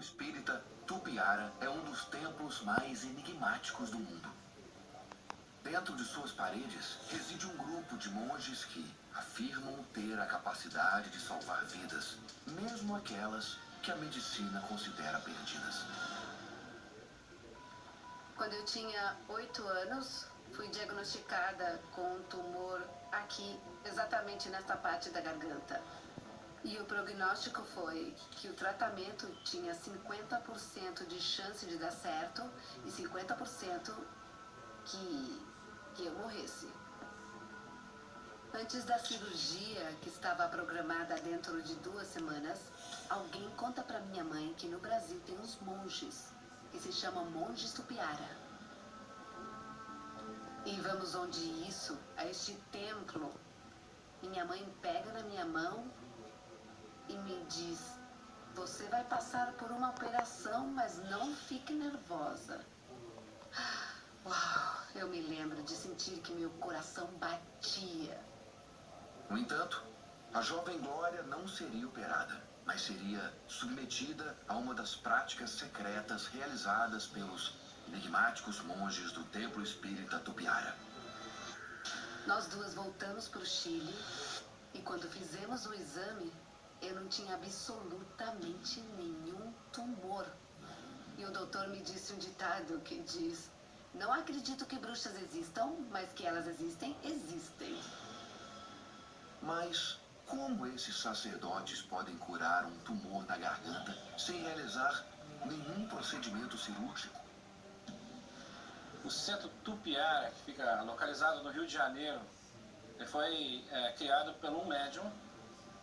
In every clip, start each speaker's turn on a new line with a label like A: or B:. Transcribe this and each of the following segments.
A: espírita Tupiara é um dos templos mais enigmáticos do mundo. Dentro de suas paredes reside um grupo de monges que afirmam ter a capacidade de salvar vidas, mesmo aquelas que a medicina considera perdidas.
B: Quando eu tinha oito anos, fui diagnosticada com um tumor aqui, exatamente nesta parte da garganta. E o prognóstico foi que o tratamento tinha 50% de chance de dar certo e 50% que, que eu morresse. Antes da cirurgia, que estava programada dentro de duas semanas, alguém conta para minha mãe que no Brasil tem uns monges, que se chamam monges tupiara. E vamos onde isso, a este templo. Minha mãe pega na minha mão me diz: Você vai passar por uma operação, mas não fique nervosa. Uau, eu me lembro de sentir que meu coração batia.
A: No entanto, a jovem Glória não seria operada, mas seria submetida a uma das práticas secretas realizadas pelos enigmáticos monges do templo espírita Tupiara.
B: Nós duas voltamos para o Chile e quando fizemos o exame, eu não tinha absolutamente nenhum tumor. E o doutor me disse um ditado que diz: Não acredito que bruxas existam, mas que elas existem, existem.
A: Mas como esses sacerdotes podem curar um tumor na garganta sem realizar nenhum procedimento cirúrgico?
C: O centro Tupiara, que fica localizado no Rio de Janeiro, foi é, criado por um médium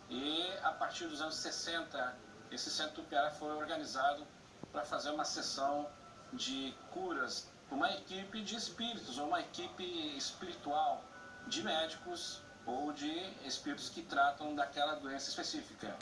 C: e a partir dos anos 60, esse centro Tupiara foi organizado para fazer uma sessão de curas uma equipe de espíritos, ou uma equipe espiritual de médicos ou de espíritos que tratam daquela doença específica.